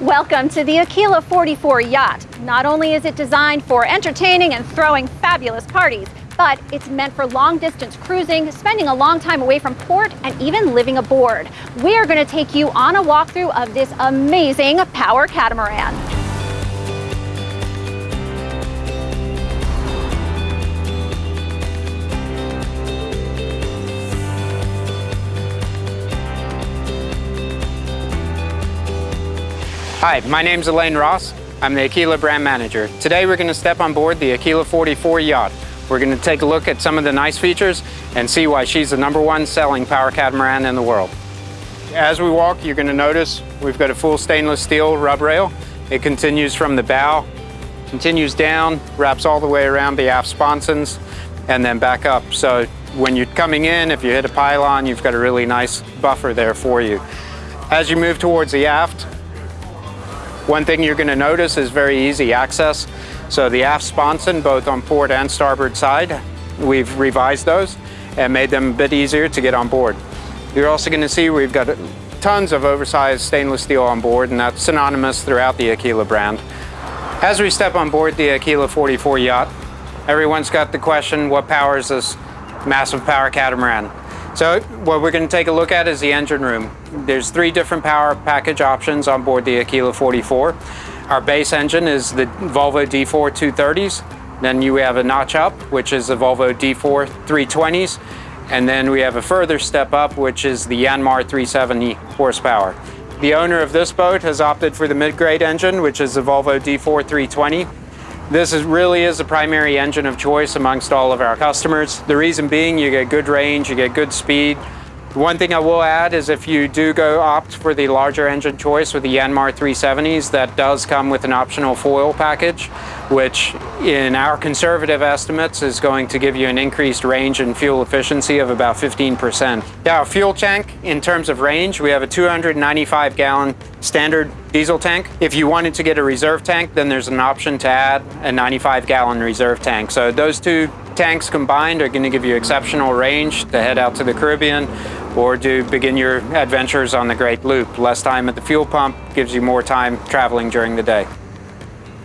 Welcome to the Aquila 44 yacht. Not only is it designed for entertaining and throwing fabulous parties, but it's meant for long distance cruising, spending a long time away from port, and even living aboard. We are going to take you on a walkthrough of this amazing power catamaran. Hi, my name is Elaine Ross. I'm the Aquila brand manager. Today we're going to step on board the Aquila 44 yacht. We're going to take a look at some of the nice features and see why she's the number one selling power catamaran in the world. As we walk, you're going to notice we've got a full stainless steel rub rail. It continues from the bow, continues down, wraps all the way around the aft sponsons, and then back up. So when you're coming in, if you hit a pylon, you've got a really nice buffer there for you. As you move towards the aft, one thing you're going to notice is very easy access. So the aft sponson, both on port and starboard side, we've revised those and made them a bit easier to get on board. You're also going to see we've got tons of oversized stainless steel on board and that's synonymous throughout the Aquila brand. As we step on board the Aquila 44 yacht, everyone's got the question, what powers this massive power catamaran? So what we're going to take a look at is the engine room. There's three different power package options on board the Aquila 44. Our base engine is the Volvo D4 230s. Then you have a notch up, which is the Volvo D4 320s. And then we have a further step up, which is the Yanmar 370 horsepower. The owner of this boat has opted for the mid-grade engine, which is the Volvo D4 320. This is, really is the primary engine of choice amongst all of our customers. The reason being you get good range, you get good speed, one thing I will add is if you do go opt for the larger engine choice with the Yanmar 370s, that does come with an optional foil package, which in our conservative estimates is going to give you an increased range and fuel efficiency of about 15%. Now, fuel tank, in terms of range, we have a 295 gallon standard diesel tank. If you wanted to get a reserve tank, then there's an option to add a 95 gallon reserve tank. So those two tanks combined are going to give you exceptional range to head out to the Caribbean or to begin your adventures on the Great Loop. Less time at the fuel pump gives you more time traveling during the day.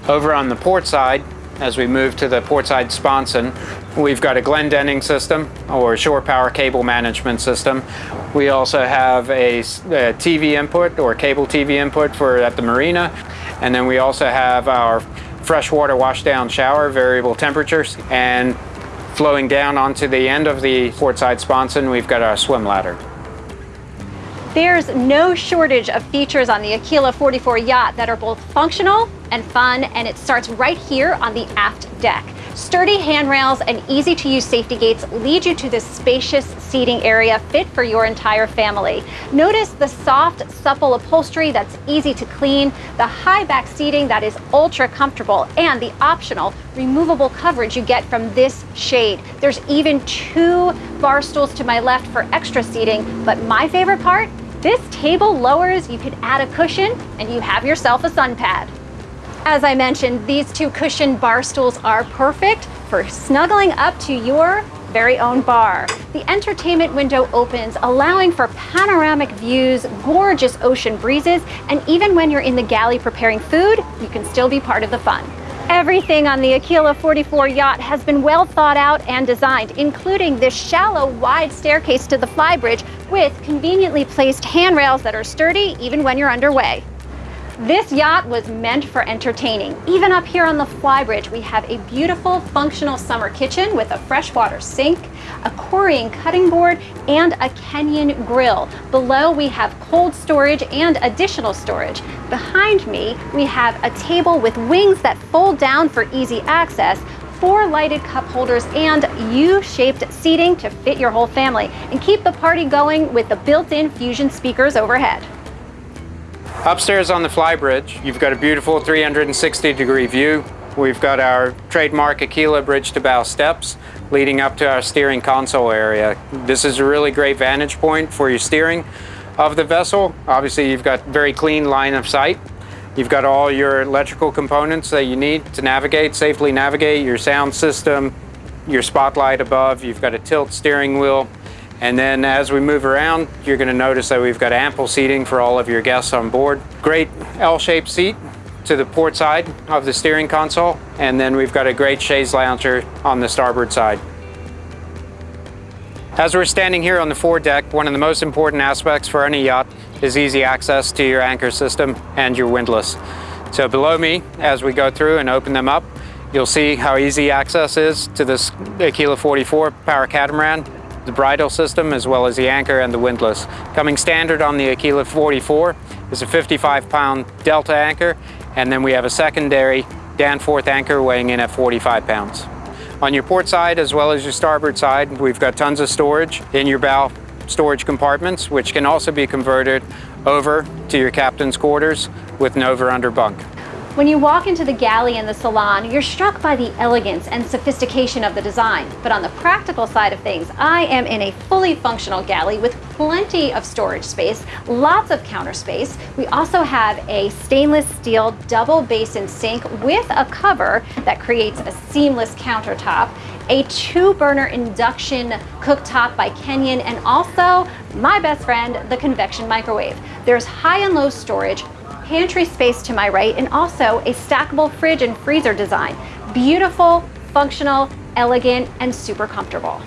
Over on the port side, as we move to the port side sponson, we've got a Glendinning system or shore power cable management system. We also have a, a, TV input or cable TV input for at the marina. And then we also have our freshwater washdown shower, variable temperatures. And Flowing down onto the end of the port side sponson, we've got our swim ladder. There's no shortage of features on the Aquila 44 yacht that are both functional and fun, and it starts right here on the aft deck. Sturdy handrails and easy to use safety gates lead you to this spacious seating area fit for your entire family. Notice the soft, supple upholstery that's easy to clean, the high back seating that is ultra comfortable, and the optional removable coverage you get from this shade. There's even two bar stools to my left for extra seating, but my favorite part, this table lowers, you can add a cushion, and you have yourself a sun pad. As I mentioned, these two cushioned bar stools are perfect for snuggling up to your very own bar. The entertainment window opens, allowing for panoramic views, gorgeous ocean breezes, and even when you're in the galley preparing food, you can still be part of the fun. Everything on the Aquila 44 yacht has been well thought out and designed, including this shallow, wide staircase to the flybridge with conveniently placed handrails that are sturdy even when you're underway. This yacht was meant for entertaining. Even up here on the flybridge, we have a beautiful functional summer kitchen with a freshwater sink, a Corian cutting board, and a Kenyon grill. Below, we have cold storage and additional storage. Behind me, we have a table with wings that fold down for easy access, four lighted cup holders and U-shaped seating to fit your whole family and keep the party going with the built-in Fusion speakers overhead. Upstairs on the flybridge, you've got a beautiful 360 degree view. We've got our trademark Aquila bridge to bow steps leading up to our steering console area. This is a really great vantage point for your steering of the vessel. Obviously, you've got very clean line of sight. You've got all your electrical components that you need to navigate, safely navigate, your sound system, your spotlight above. You've got a tilt steering wheel, And then as we move around, you're gonna notice that we've got ample seating for all of your guests on board. Great L-shaped seat to the port side of the steering console. And then we've got a great chaise lounger on the starboard side. As we're standing here on the foredeck, one of the most important aspects for any yacht is easy access to your anchor system and your windlass. So below me, as we go through and open them up, you'll see how easy access is to this Aquila 44 power catamaran the bridle system as well as the anchor and the windlass. Coming standard on the Aquila 44 is a 55 pound Delta anchor and then we have a secondary Danforth anchor weighing in at 45 pounds. On your port side as well as your starboard side we've got tons of storage in your bow storage compartments which can also be converted over to your captain's quarters with an over-under bunk. When you walk into the galley and the salon, you're struck by the elegance and sophistication of the design. But on the practical side of things, I am in a fully functional galley with plenty of storage space, lots of counter space. We also have a stainless steel double basin sink with a cover that creates a seamless countertop a two burner induction cooktop by Kenyon, and also my best friend, the convection microwave. There's high and low storage, pantry space to my right, and also a stackable fridge and freezer design. Beautiful, functional, elegant, and super comfortable.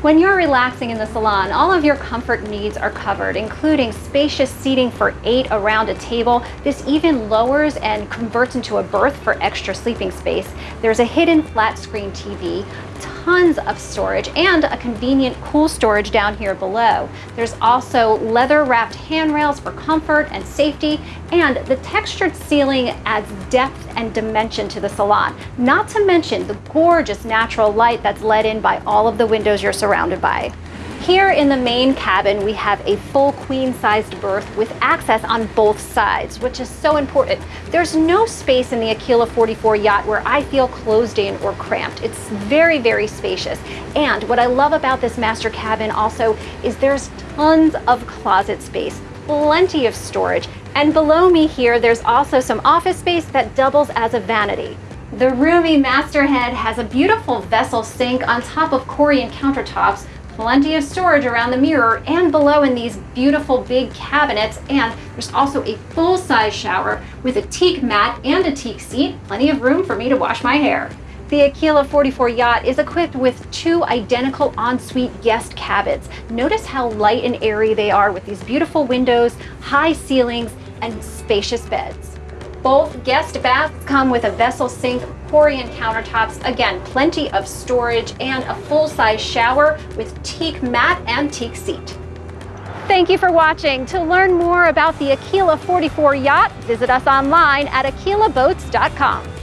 When you're relaxing in the salon, all of your comfort needs are covered, including spacious seating for eight around a table. This even lowers and converts into a berth for extra sleeping space. There's a hidden flat screen TV, tons of storage, and a convenient cool storage down here below. There's also leather wrapped handrails for comfort and safety, and the textured ceiling adds depth and dimension to the salon, not to mention the gorgeous natural light that's let in by all of the windows you're surrounded by. Here in the main cabin, we have a full queen-sized berth with access on both sides, which is so important. There's no space in the Aquila 44 yacht where I feel closed in or cramped. It's very, very spacious. And what I love about this master cabin also is there's tons of closet space, plenty of storage, and below me here, there's also some office space that doubles as a vanity. The roomy masterhead has a beautiful vessel sink on top of Corian countertops plenty of storage around the mirror and below in these beautiful big cabinets. And there's also a full-size shower with a teak mat and a teak seat, plenty of room for me to wash my hair. The Aquila 44 yacht is equipped with two identical ensuite guest cabins. Notice how light and airy they are with these beautiful windows, high ceilings, and spacious beds. Both guest baths come with a vessel sink, Corian countertops, again, plenty of storage, and a full-size shower with teak mat and teak seat. Thank you for watching. To learn more about the Aquila 44 yacht, visit us online at aquilaboats.com.